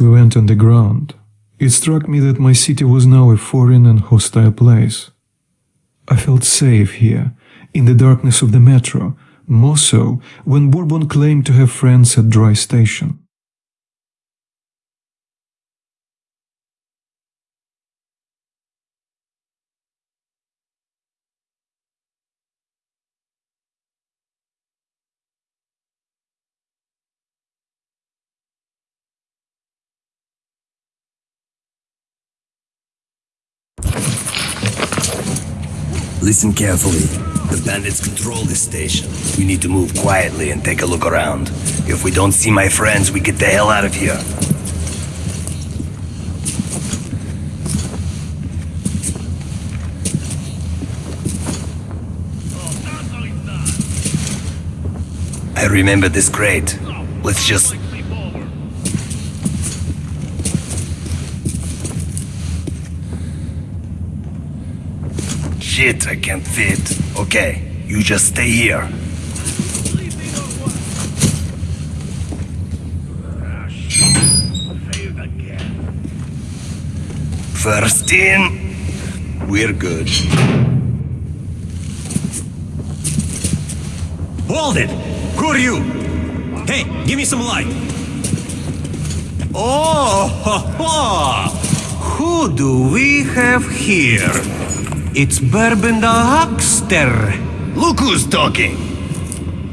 we went underground, it struck me that my city was now a foreign and hostile place. I felt safe here, in the darkness of the metro, more so when Bourbon claimed to have friends at Dry Station. Listen carefully. The bandits control this station. We need to move quietly and take a look around. If we don't see my friends, we get the hell out of here. I remember this crate. Let's just... Shit, I can't fit. Okay, you just stay here. First in, we're good. Hold it! Who are you? Hey, give me some light. Oh, ho, ho. who do we have here? It's Bourbon the Huckster. Look who's talking.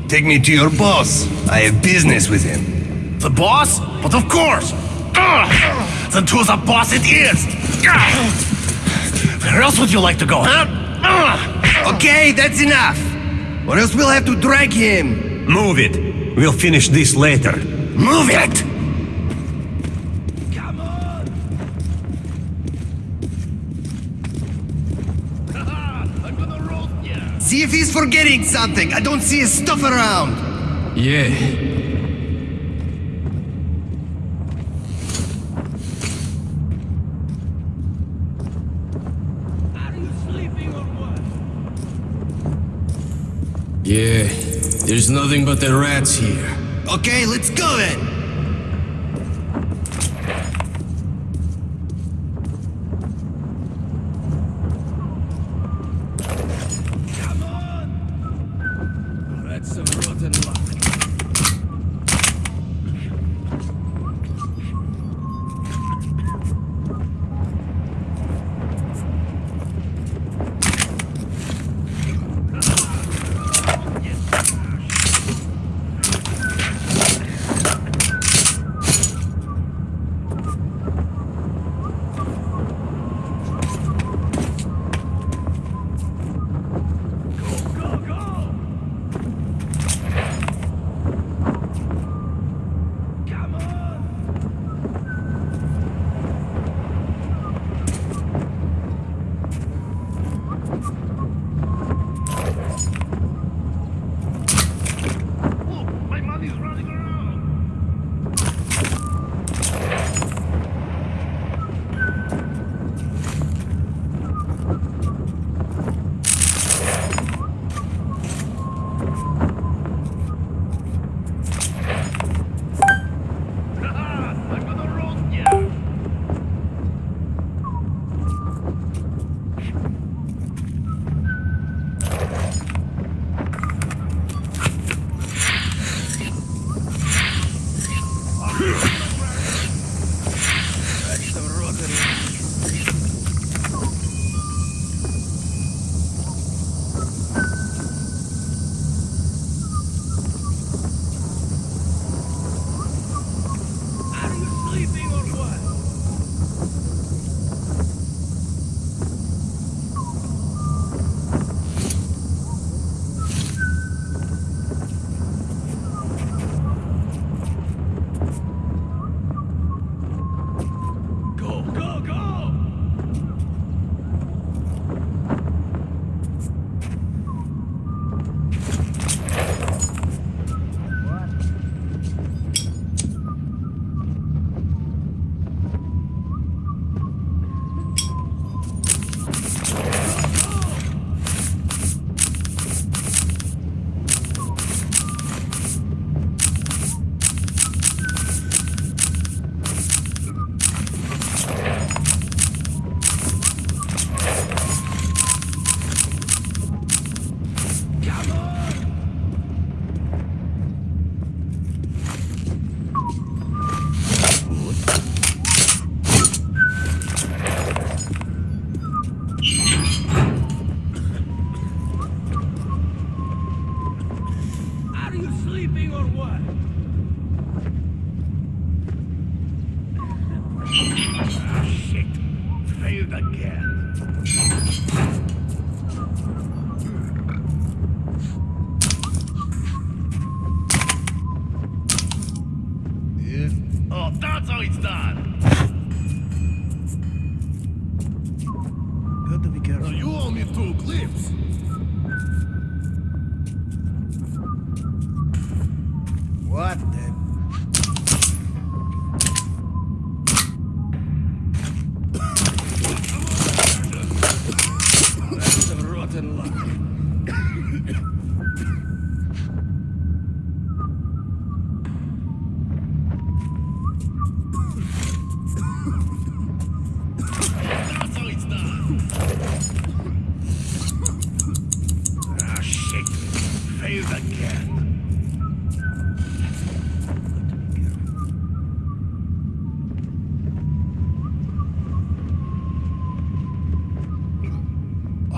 Take me to your boss. I have business with him. The boss? But of course! Ugh. Then to the boss it is! Ugh. Where else would you like to go, huh? Ugh. Okay, that's enough. Or else we'll have to drag him. Move it. We'll finish this later. Move it! I'm gonna roast ya! See if he's forgetting something. I don't see his stuff around. Yeah. Are you sleeping or what? Yeah. There's nothing but the rats here. Okay, let's go then.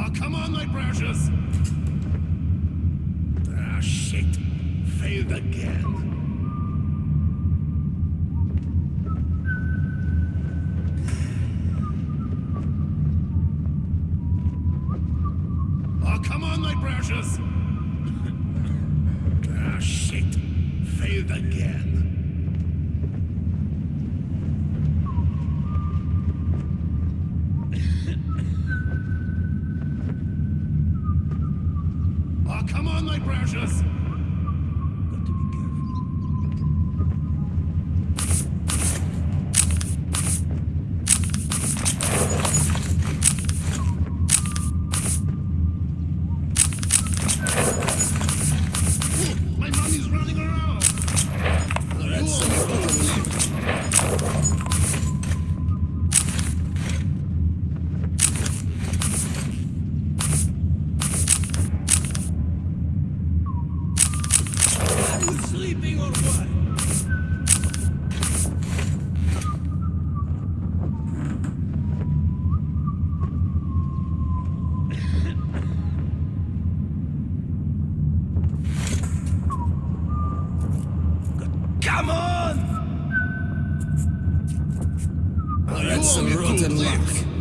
Oh, come on, my precious! Ah, shit. Failed again. had some rotten luck.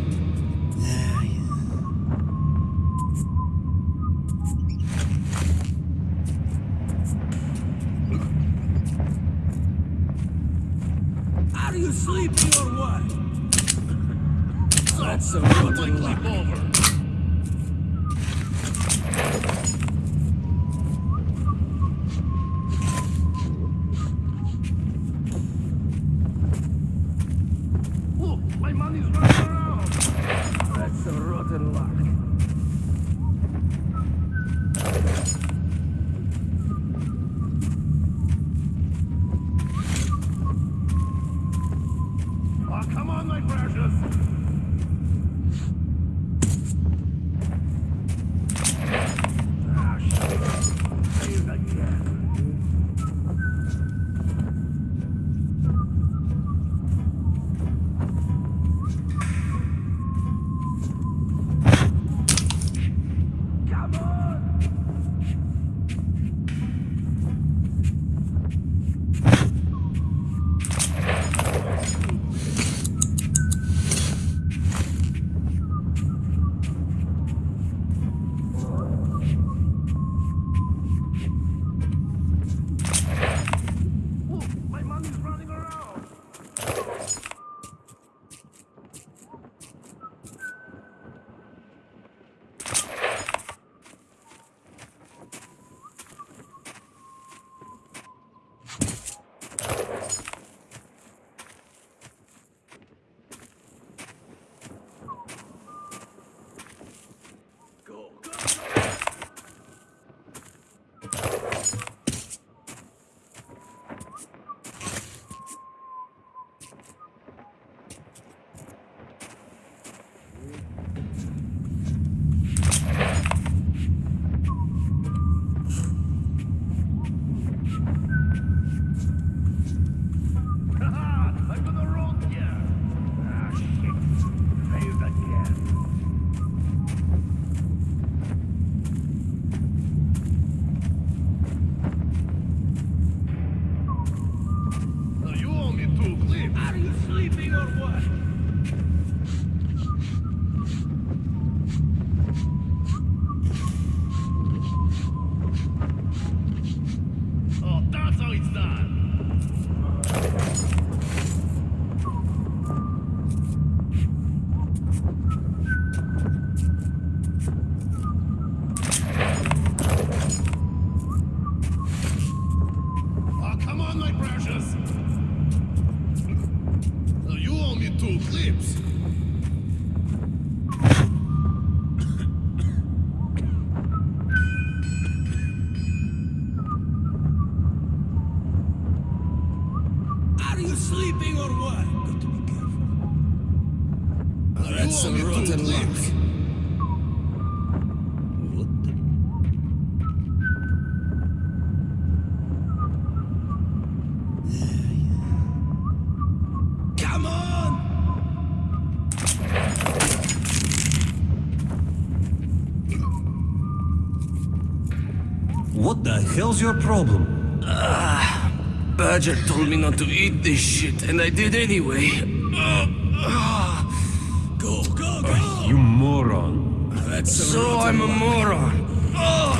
The your problem? Ah, Badger told me not to eat this shit, and I did anyway. Ah, ah. Go, go, go! You moron. That's so I'm a moron. Oh,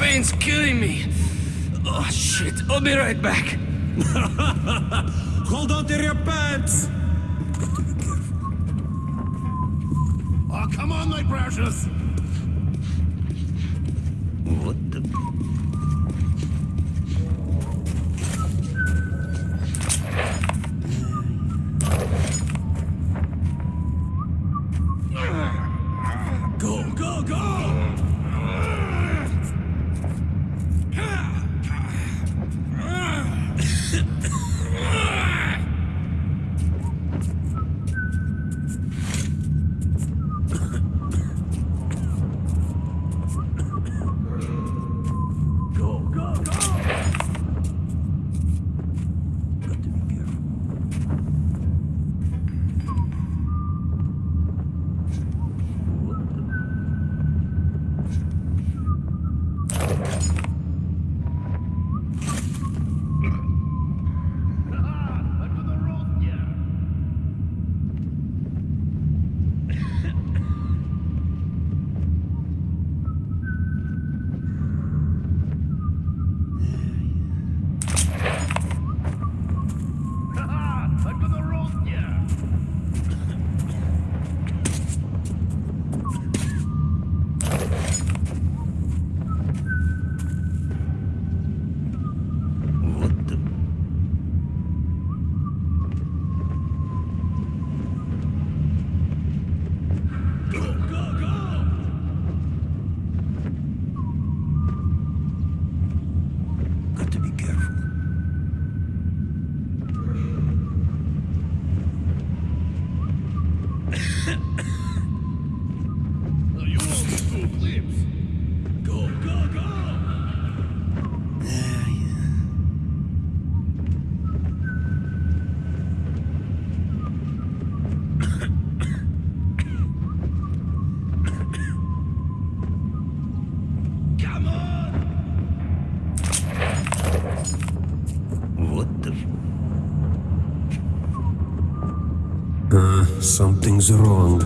pain's killing me. Oh shit! I'll be right back. Hold on to your pants! Got to be careful. Oh, come on, my precious. Wrong.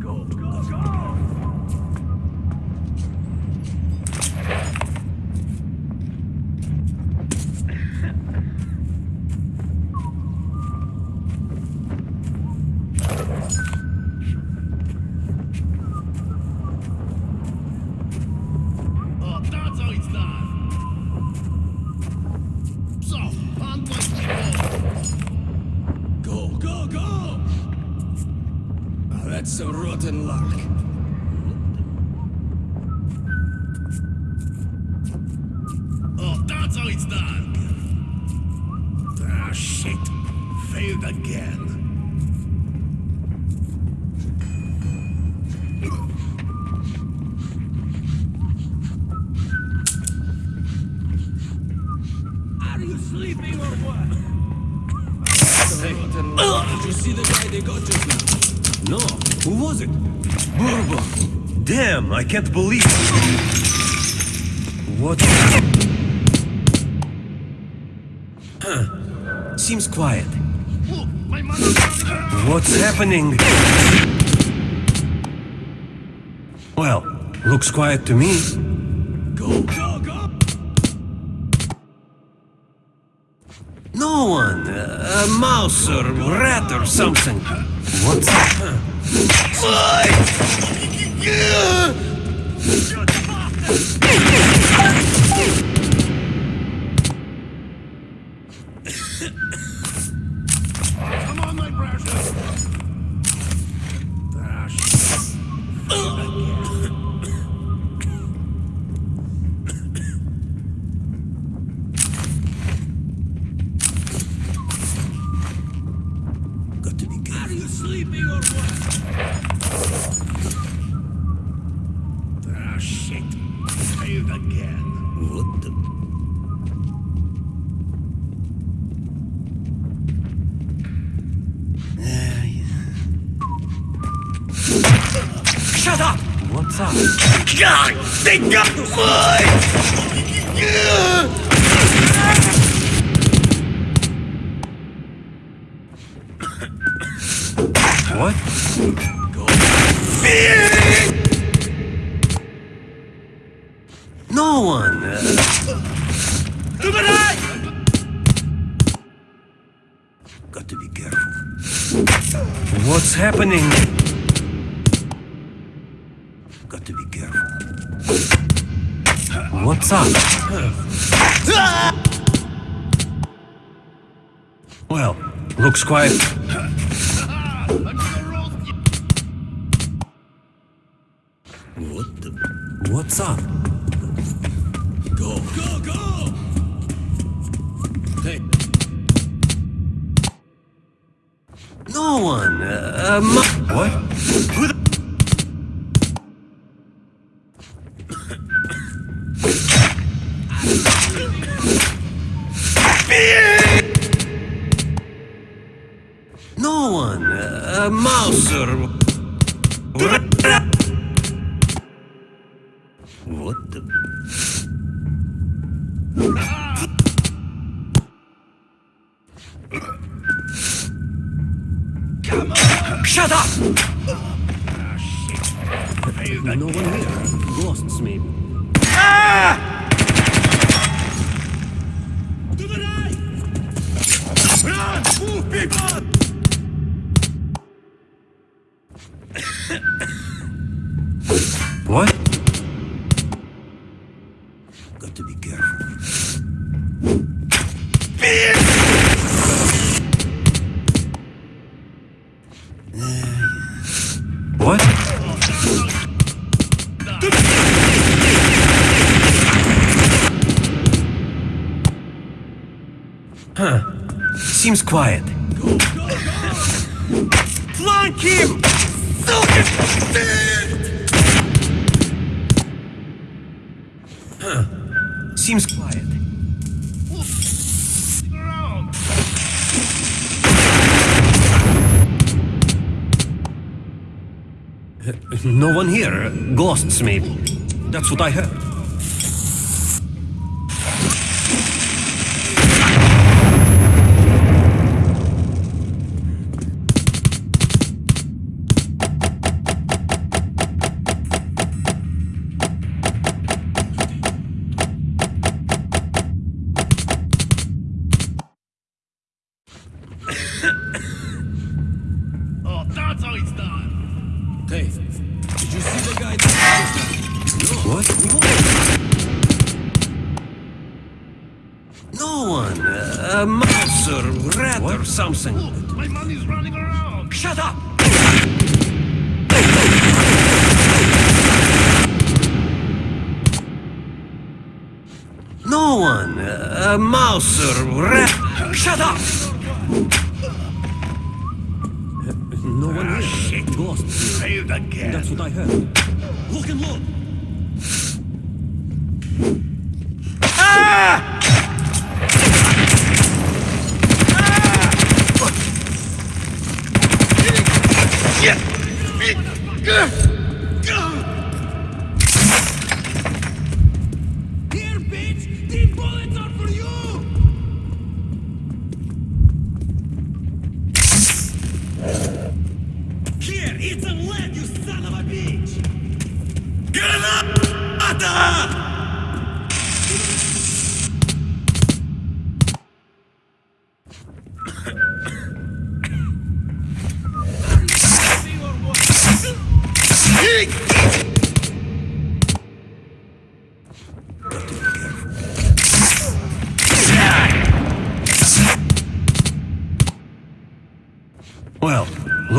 Go, go, go! Oh, that's how it's done. So, hunt like people. Go, go, go! That's some rotten luck. Oh, that's how it's done. Ah, shit! Failed again. Are you sleeping or what? Some rotten luck. Did you see the guy they got just now? No, who was it? Bourbon. Damn, I can't believe it. What? Seems quiet. What's happening? Well, Looks quiet to me. A mouse or rat or something. What's up? Shut up! What's up? God, they got What? No one. Uh, To the right! got to be careful. What's happening? Up? Ah! Well, looks quiet. Shut up! No one here. Ghosts, maybe. to the right! Run! Move, people! What? Maybe. That's what I heard. Or something. Look, my money's running around! Shut up! No one. Uh, a mouse or rat. Shut up! No one here. Shit! Ghosts. Failed again! That's what I heard. Look and look!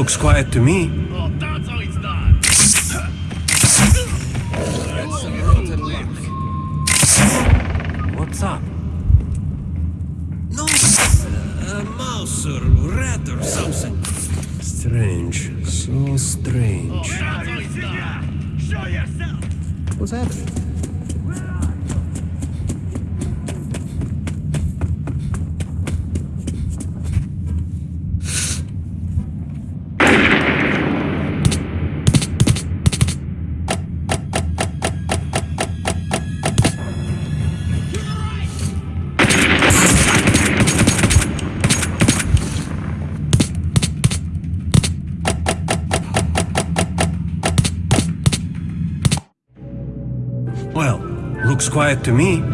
Looks quiet to me. Oh, that's how it's done. That's some rotten luck. What's up? No, uh, a mouse or rat or something. Strange. So strange. That's how it's done. Show yourself. What's happening? To me.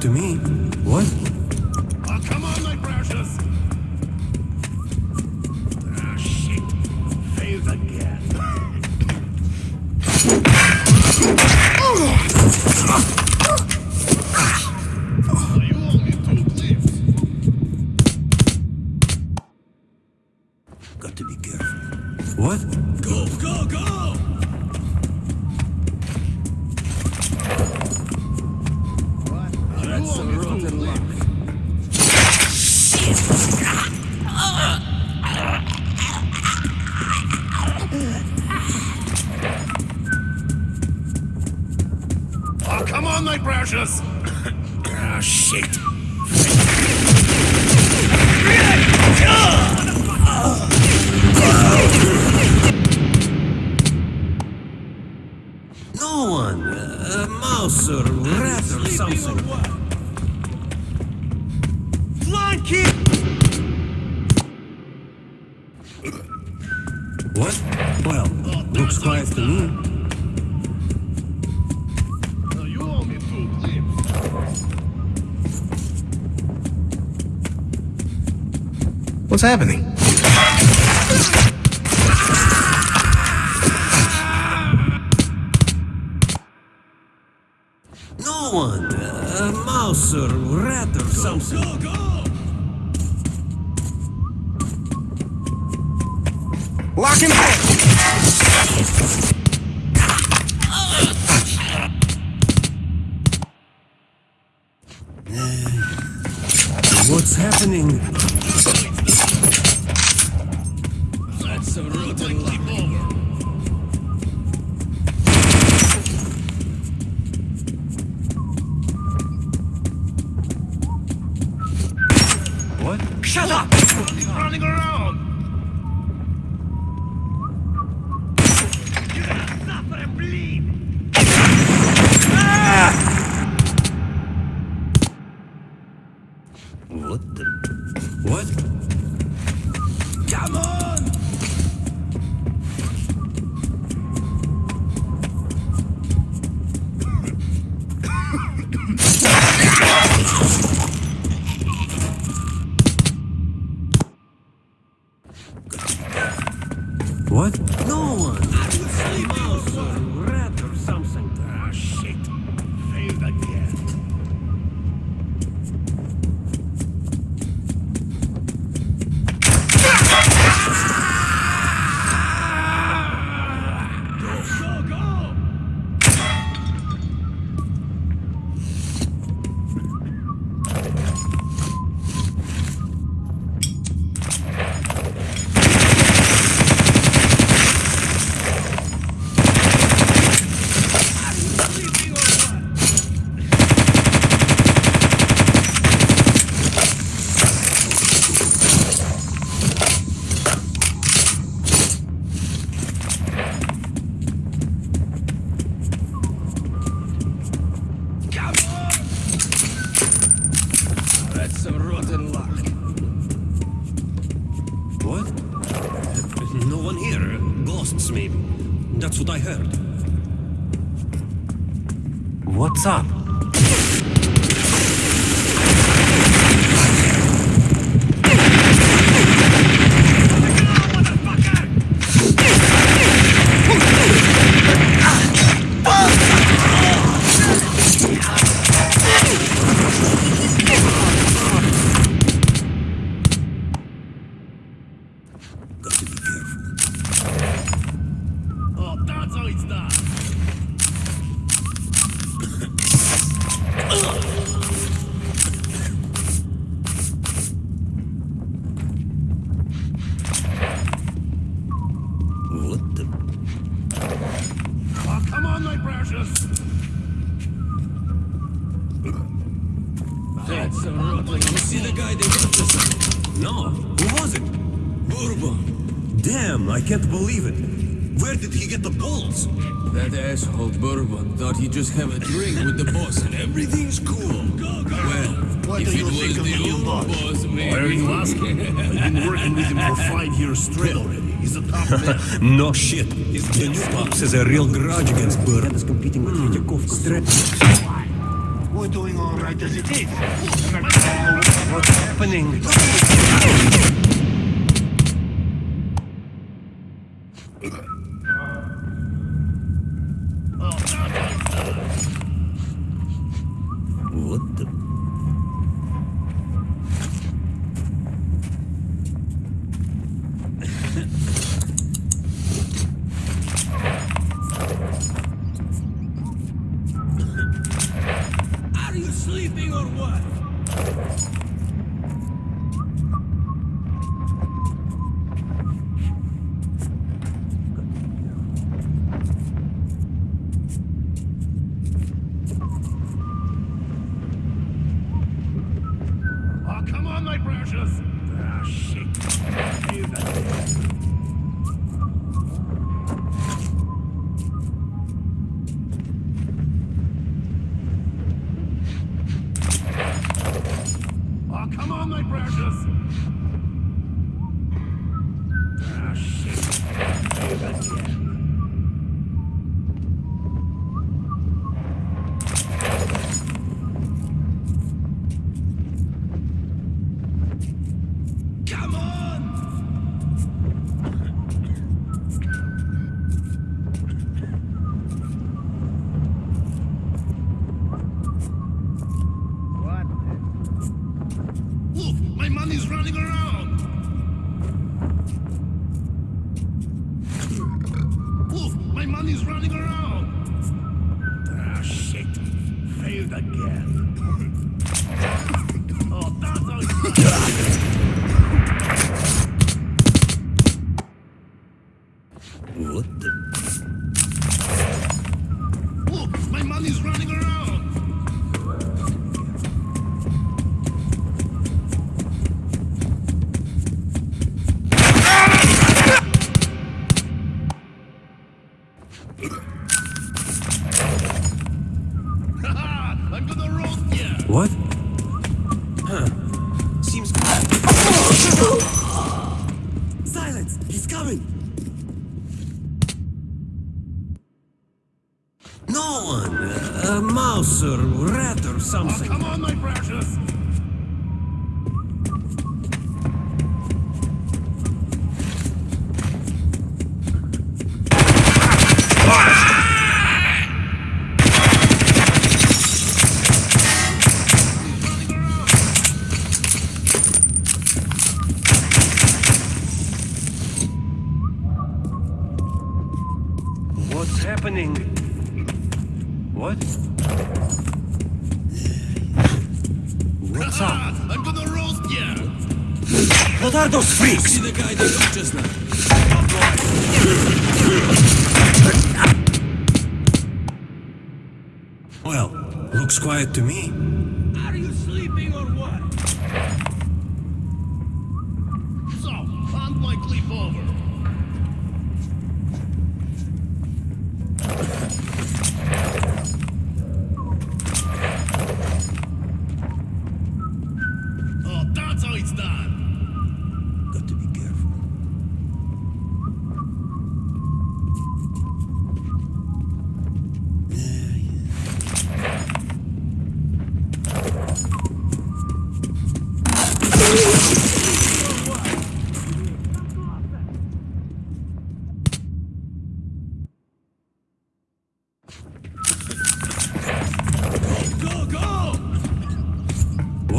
To me. What? Oh, come on, my precious. Ah, shit. Failed again. You only took lifts. Got to be careful. What? Go, go, go! That's luck. Oh, come on, my precious. What's happening? No one. A mouse or rat or something. Asshole Bourbon thought he'd just have a drink with the boss and everything's cool. Well, What if do you it think was of the the new old boss? boss, maybe. Why are you asking? I've been working with him for five years straight already. He's a top man. No shit. The new pops has a real grudge against Burr. is competing with Tretjakov. Strap. We're doing all right as it is. What's happening?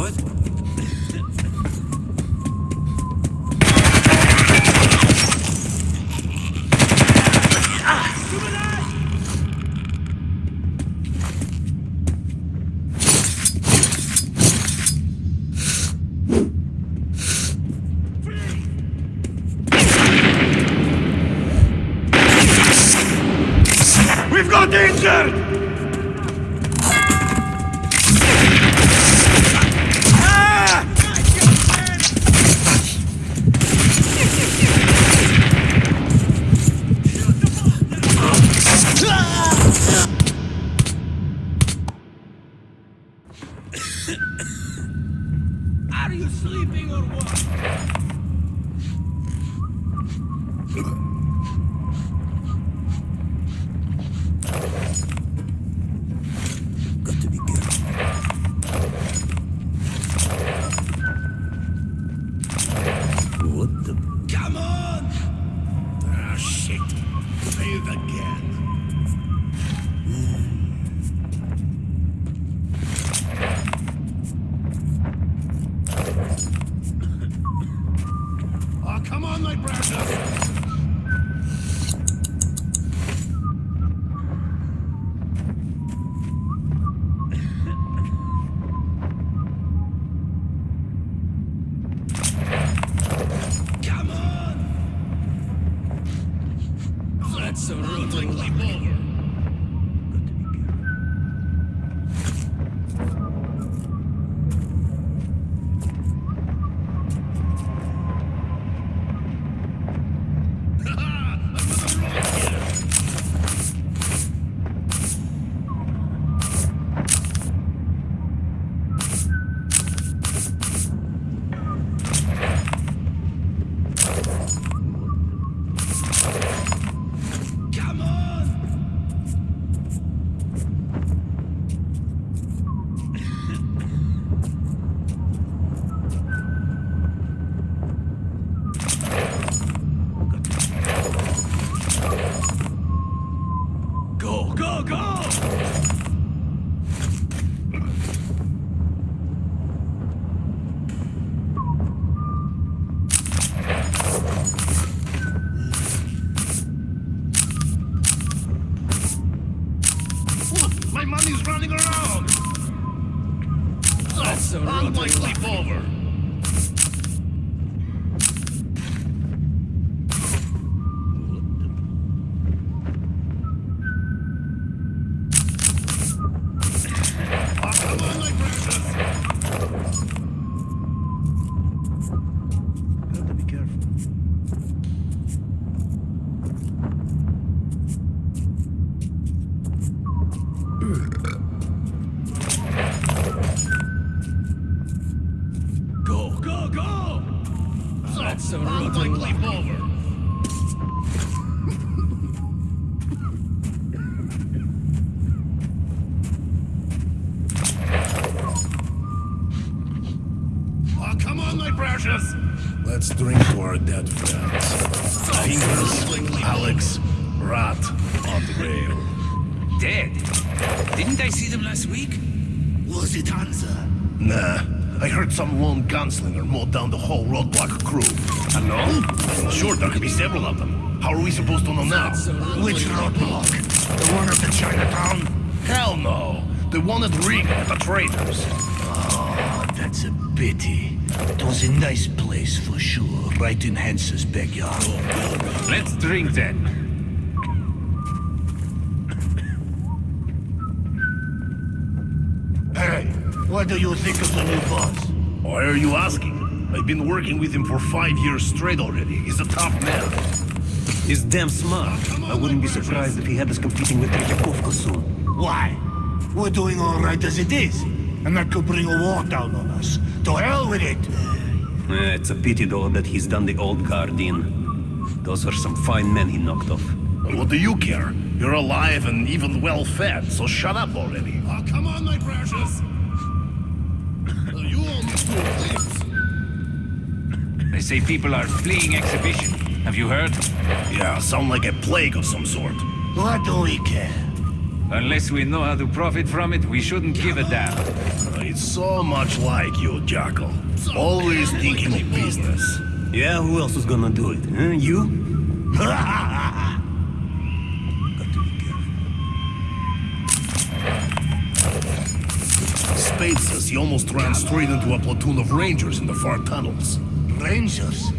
What? No. The one at Riga at the Traders. Oh, ah, that's a pity. It was a nice place for sure, right in Hansa's backyard. Let's drink then. Hey, what do you think of the new boss? Why are you asking? I've been working with him for five years straight already. He's a tough man. He's damn smart. I wouldn't be surprised if he had us competing with Tretyakovka soon. Why? We're doing all right as it is. And that could bring a war down on us. To hell with it! Eh, it's a pity, though, that he's done the old guard in. Those are some fine men he knocked off. What do you care? You're alive and even well fed, so shut up already. Oh, come on, my precious! you owe me two. They say people are fleeing exhibition. Have you heard? Yeah, sound like a plague of some sort. What do we care? Unless we know how to profit from it, we shouldn't give a damn. It's so much like you, Jackal. Always thinking of business. Yeah, who else is gonna do it? Huh? You? Got to be careful. Spade says he almost ran straight into a platoon of rangers in the far tunnels. Rangers?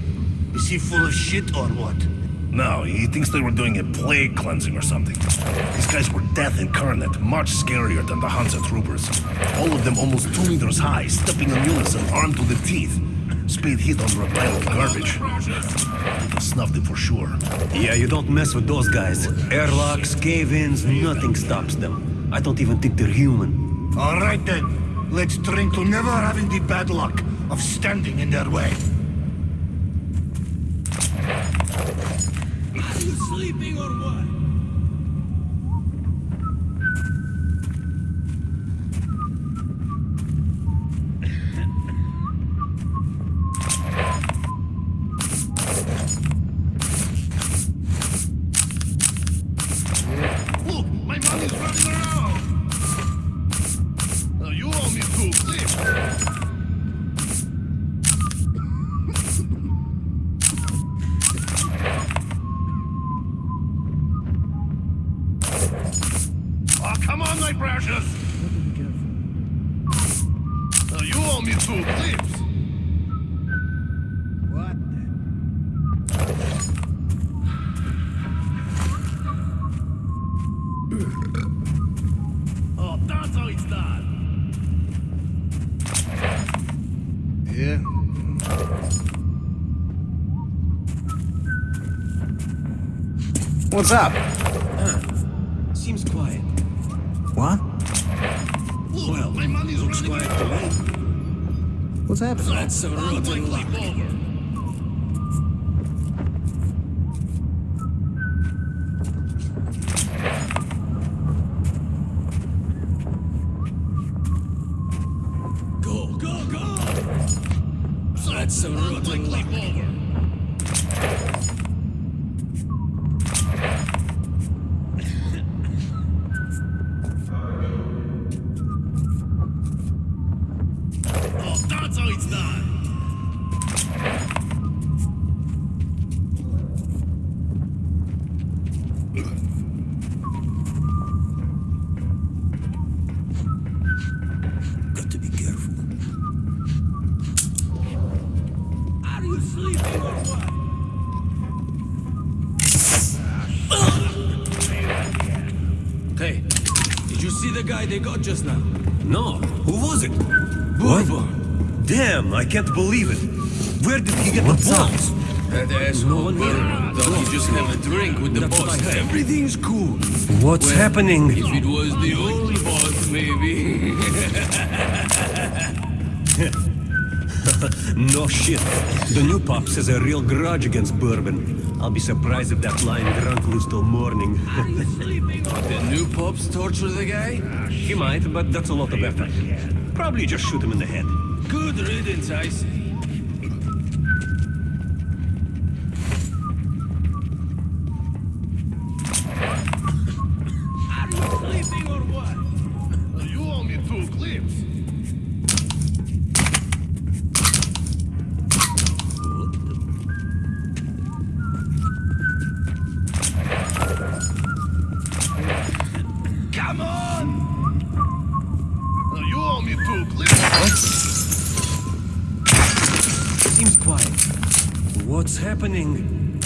Is he full of shit or what? No, he thinks they were doing a plague cleansing or something. These guys were death incarnate, much scarier than the Hansa troopers. All of them almost two meters high, stepping in unison, armed to the teeth. Speed hit under a pile of garbage. Snuffed it for sure. Yeah, you don't mess with those guys. Airlocks, cave-ins, nothing stops them. I don't even think they're human. All right then. Let's drink to never having the bad luck of standing in their way. Are you sleeping or what? What's up? Uh, seems quiet. What? Well, my money's Looks quiet to me. What's happening? That's a rotten luck. over. Go, go, go! That's a rotten luck. Just now? No, who was it? Bourbon. Damn, I can't believe it. Where did he get the balls? That asshole one here. Bourbon thought he'd just have a drink with the That's boss. Everything's cool. What's Well, happening? If it was the old boss, maybe. No shit. The new pops has a real grudge against Bourbon. I'll be surprised if that lying drunk lives till morning. the new pops torture the guy? he might, but that's a lot of effort. Probably just shoot him in the head. Good riddance, I say. Are you sleeping or what? You owe me two clips. Happening?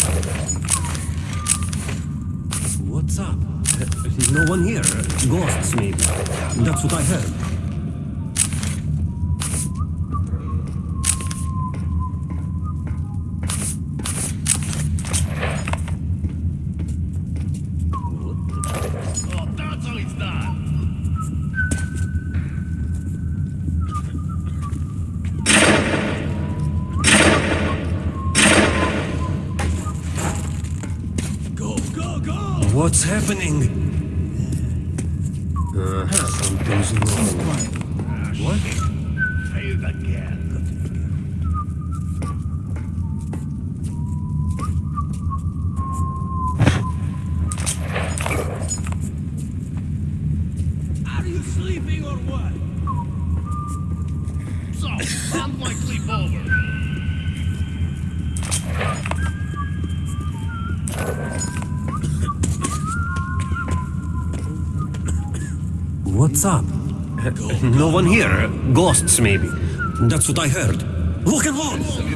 What's up? Uh, no one here. Ghosts, maybe. That's what I heard. What's up? No one here. Ghosts, maybe. That's what I heard. Look and look!